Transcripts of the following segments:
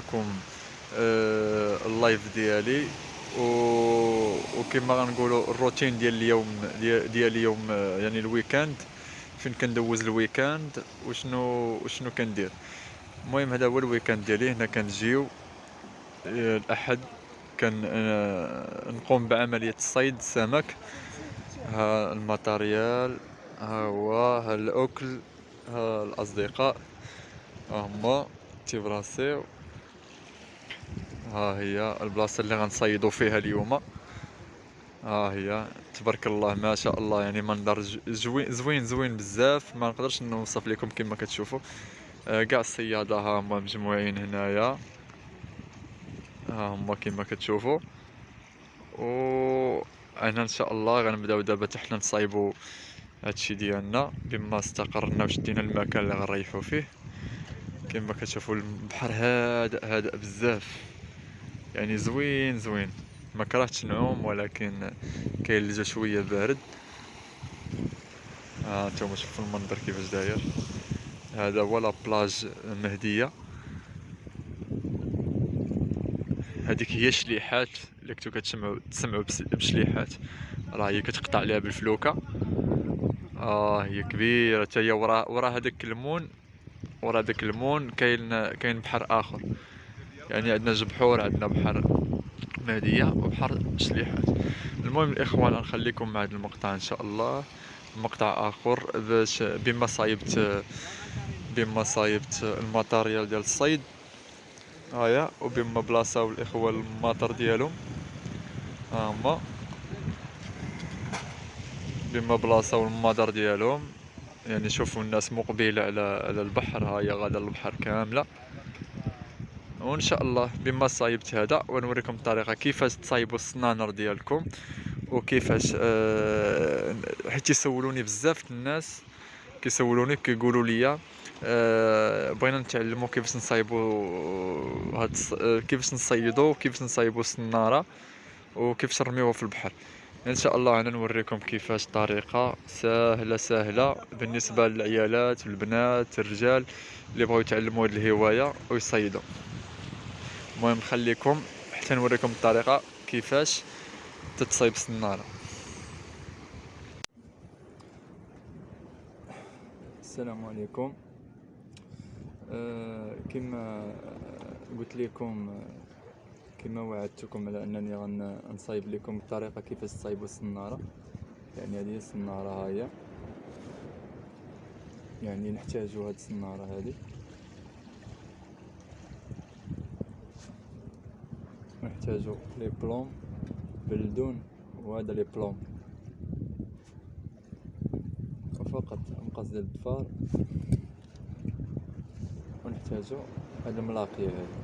معكم آه ال live ديالي. و... وكما غنقولوا الروتين ديال اليوم ديال اليوم آه، يعني ال week-end. فين كندوز ال week-end؟ وشنو وشنو كندير؟ المهم هذا هو ال week-end ديالي. هنا كنجيو. آه، الأحد كان نقوم بعملية صيد السمك ها ال matériel ها هو ها الأكل ها الأصدقاء. هما تيبراسيو. ها هي البلاصة اللي غنصيدو فيها اليوم. ها هي. تبارك الله ما شاء الله يعني منظر زوين زوين زوين بزاف. ما نقدرش نوصف لكم كما كتشوفوا آه، كاع الصيادة ها هما مجموعين هنايا. ها هما كما كتشوفوا و أنا إن شاء الله غنبداو دابا حتى حنا نصايبو هادشي ديالنا. بما استقرنا وشدينا المكان اللي غنريحو فيه. كما كتشوفوا البحر هادئ هادئ بزاف. يعني زوين زوين. ما كرهتش نعوم ولكن كاين الجو شوية بارد. ها آه نتوما شوفوا المنظر كيفاش داير. هذا هو لا بلاج مهدية. هذيك هي شليحات اللي كنتو كتسمعوا تسمعوا بشليحات. راه هي كتقطع عليها بالفلوكة. آه هي كبيرة. حتى هي ورا ورا هذاك المون ورا داك المون كاين كاين بحر آخر. يعني عندنا جوج بحور عندنا بحر مهدية وبحر شليحات المهم الإخوان نخليكم مع هذا المقطع إن شاء الله. مقطع آخر باش بما صايبت بما صايبت ال matériel ديال الصيد. هيا وبما بلاصة والإخوة الماطر ديالهم. ها هما. بما بلاصة والمادر ديالهم. يعني شوفوا الناس مقبلة على على البحر. هيا غادا البحر كاملة. وان شاء الله بما صايبت هذا ونوريكم الطريقة كيفاش تصايبوا السنانر ديالكم وكيفاش أه حيت يسولوني بزاف الناس كيسولوني كيقولوا لي أه بغينا نتعلموا كيفاش نصايبوا هاد أه كيفاش نصيدوا كيفاش نصايبوا السنارة وكيفاش نرميوها في البحر. ان شاء الله أنا نوريكم كيفاش طريقة سهلة سهلة بالنسبة للعيالات والبنات الرجال اللي بغاو يتعلموا هذه الهواية ويصيدوا المهم خليكم حتى نوريكم الطريقة كيفاش تتصيب السنارة. السلام عليكم. آه كما قلت لكم كما وعدتكم على أنني غنصايب لكم الطريقة كيفاش تصايبوا السنارة. يعني هذه السنارة هاهي يعني نحتاجوا هاد السنارة هذه نحتاجو لي بلوم بلدون وهذا لي بلوم. وفقط مقص ديال الضفار ونحتاجو هاد الملاقية هذه.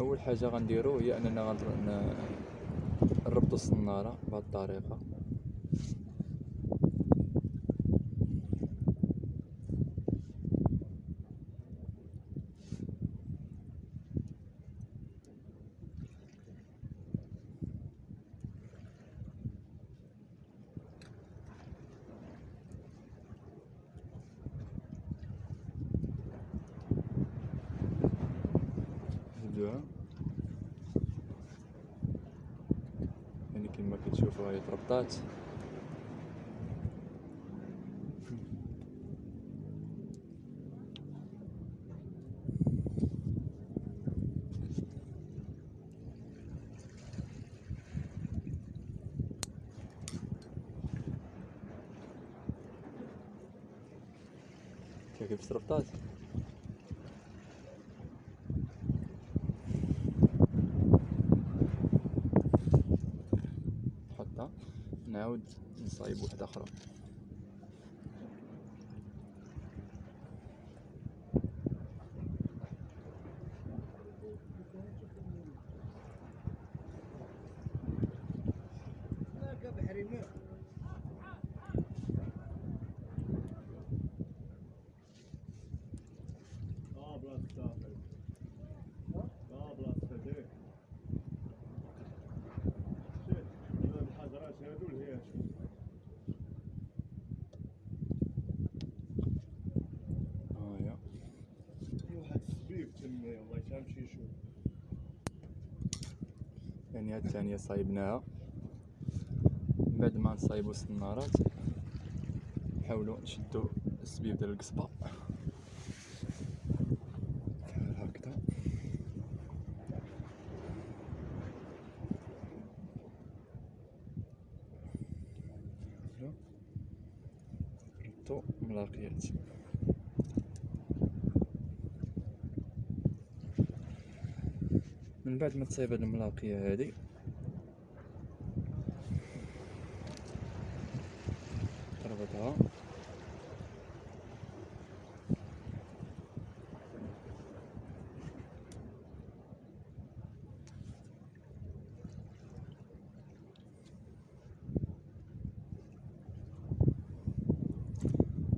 أول حاجة غنديرو هي أننا نربطو الصنارة بهذه الطريقة. نزيدوها يعني كما كتشوفوا هي تربطات كيف تربطات نعاود نصايب وحده أخرى يمشي يشوف يعني هاد الثانية صايبناها. بعد ما نصايبو السنارات نحاولوا نشدو السبيب ديال القصبة. من بعد ما تصايب هاد الملاقية هادي تربطها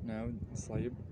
نعاود نصايب.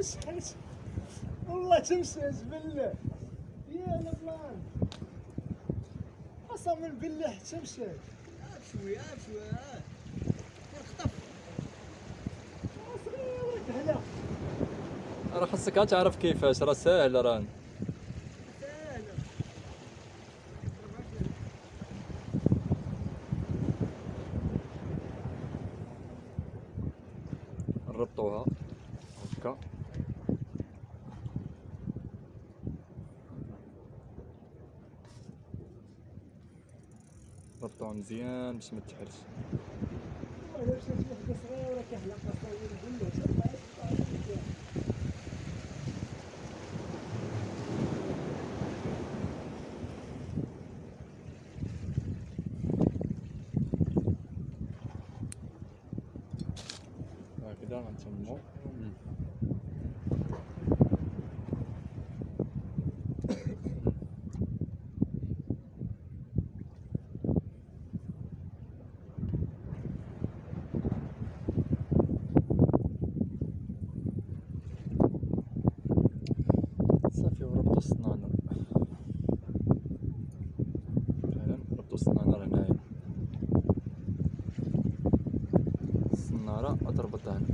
مشحت والله تمشيت بالله يا البلان قسما بالله تمشيت شوية شوية خطف. صغيرة كهلا راه عاد تعرف كيفاش راه ساهل راه نربطوها مزيان باش ما تحرش. والله مشات واحدة صغيرة كهلا قسما بالله تمشيت هكذا غنتمو صافي وربطو السنانر فعلا ربطو السنانر هنايا السنارة غتربطها هنا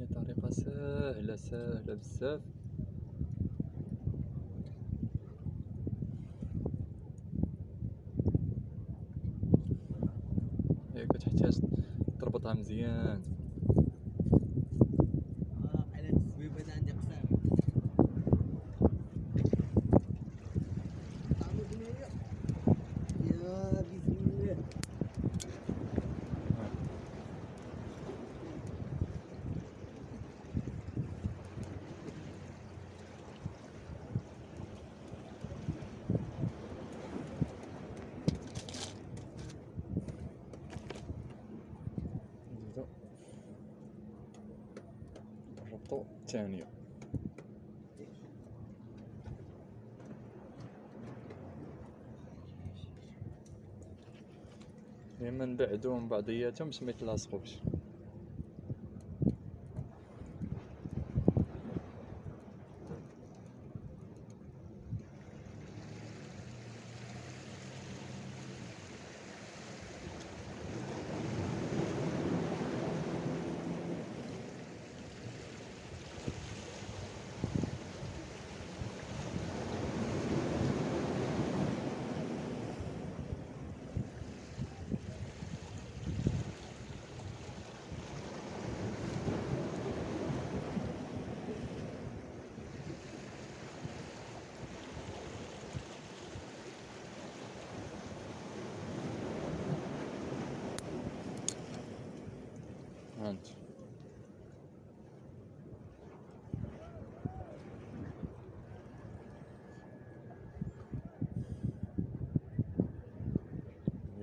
هي طريقة ساهلة ساهلة بزاف. هي كتحتاج تربطها مزيان آه على التسبيب هذا عندي قصير طعمو بنية يا بسم الله نزيدو نربطو الثانية من بعضياتهم باش ما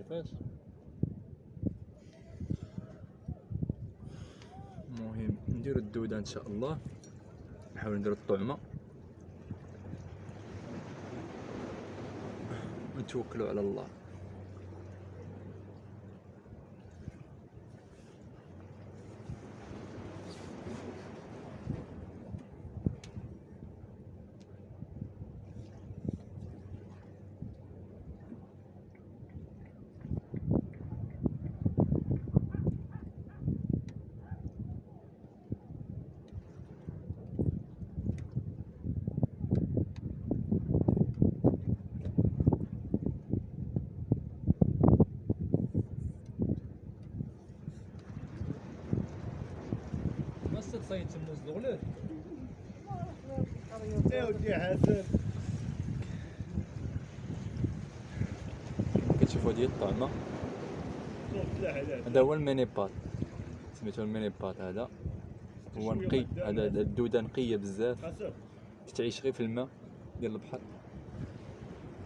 كيفاش المهم نديرو الدودة إن شاء الله. نحاول نديرو الطعمة. ونتوكلوا على الله. ما تصيد تموز الغلول يا ودي حسن كتشوفوا ديال الطعمة. شوف لا حلال هذا هو الميني بات. سميتو الميني بات هذا. هو نقي هذا الدودة نقية بزاف. تعيش غير في الماء ديال البحر.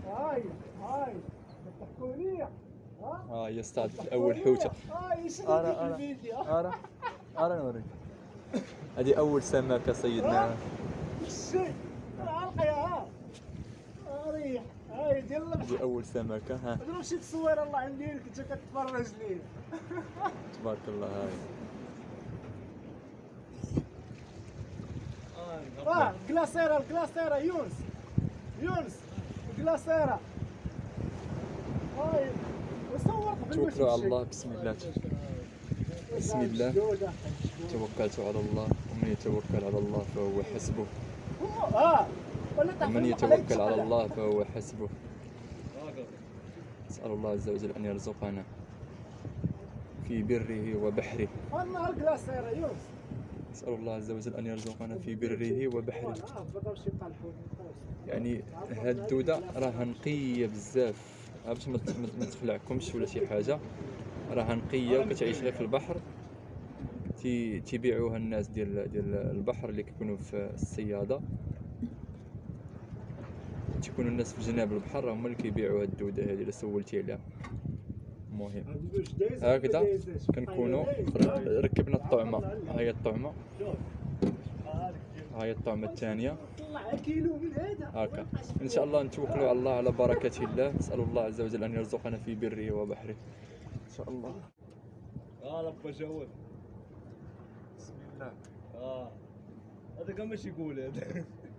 هاي هاي. ها هي اصطادت أول أرى. في الفيديو أرى أرى نوريك. هذه أول سمكة صيدناها الشيء ريح هاي ديال هذه أول سمكة ها. تصوير الله عندي كنت كتفرج لي تبارك الله. هاي آه كلاسيرا الكلاسيرا يونس. يونس. كلاسيرا هاي وصورت في توكلوا على الله بسم الله. بسم الله. توكلت على الله ومن يتوكل على الله فهو حسبه ومن يتوكل. على الله فهو حسبه نسأل الله عز وجل أن يرزقنا في بره وبحره نسأل الله عز وجل أن يرزقنا في بره وبحره. يعني هاد الدودة راها نقية بزاف باش ما تخلعكمش ولا شي حاجة راها نقية وكتعيش غير في البحر. تي تيبيعوها الناس ديال ديال البحر اللي كيكونوا في الصيادة تيكونوا الناس في جناب البحر هما اللي كيبيعوا هاد الدودة هادي اللي سولتي عليها. المهم. هكذا؟ كنكونوا ركبنا الطعمة. ها هي هذيك ها هي من هذا هكا. إن شاء الله نتوكلوا على الله على بركة الله. نسأل الله عز وجل أن يرزقنا في بره وبحره. شاء الله. آه لبا شوف بسم الله. آه. هذا كان ماشي يقول؟ هذا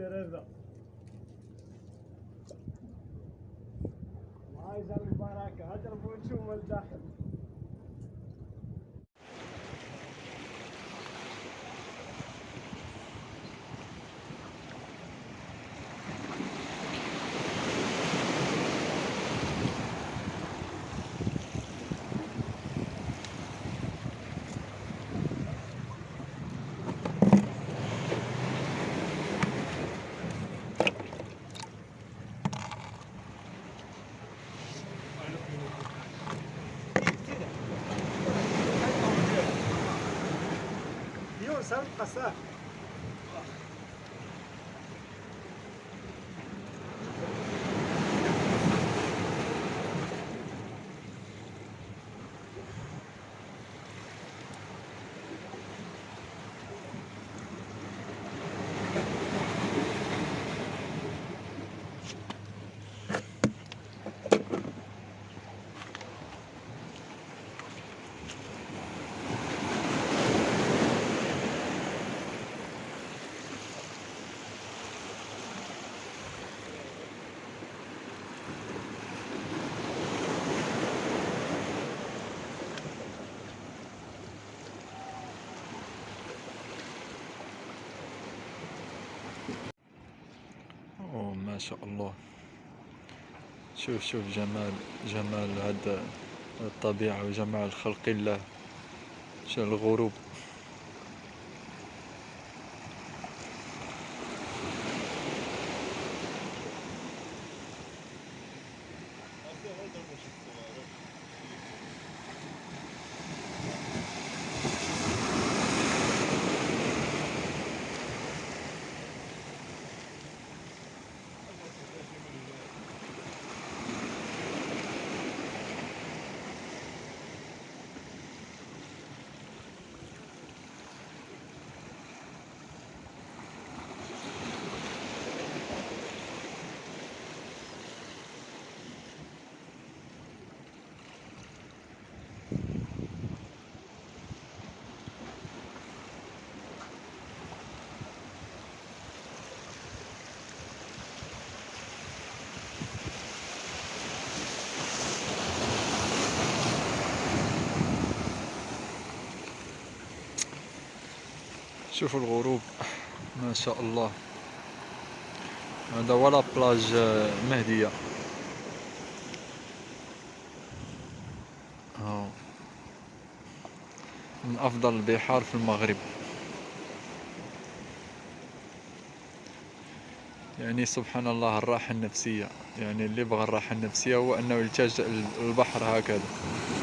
சேரர் தான் يونس هل شاء الله. شوف شوف جمال جمال هاد الطبيعة وجمال خلق الله. شوف الغروب. شوفوا الغروب. ما شاء الله. هذا ولا بلاج آه، مهدية. هاو من أفضل البحار في المغرب. يعني سبحان الله الراحة النفسية. يعني اللي بغى الراحة النفسية هو أنه يلتجئ للبحر هكذا.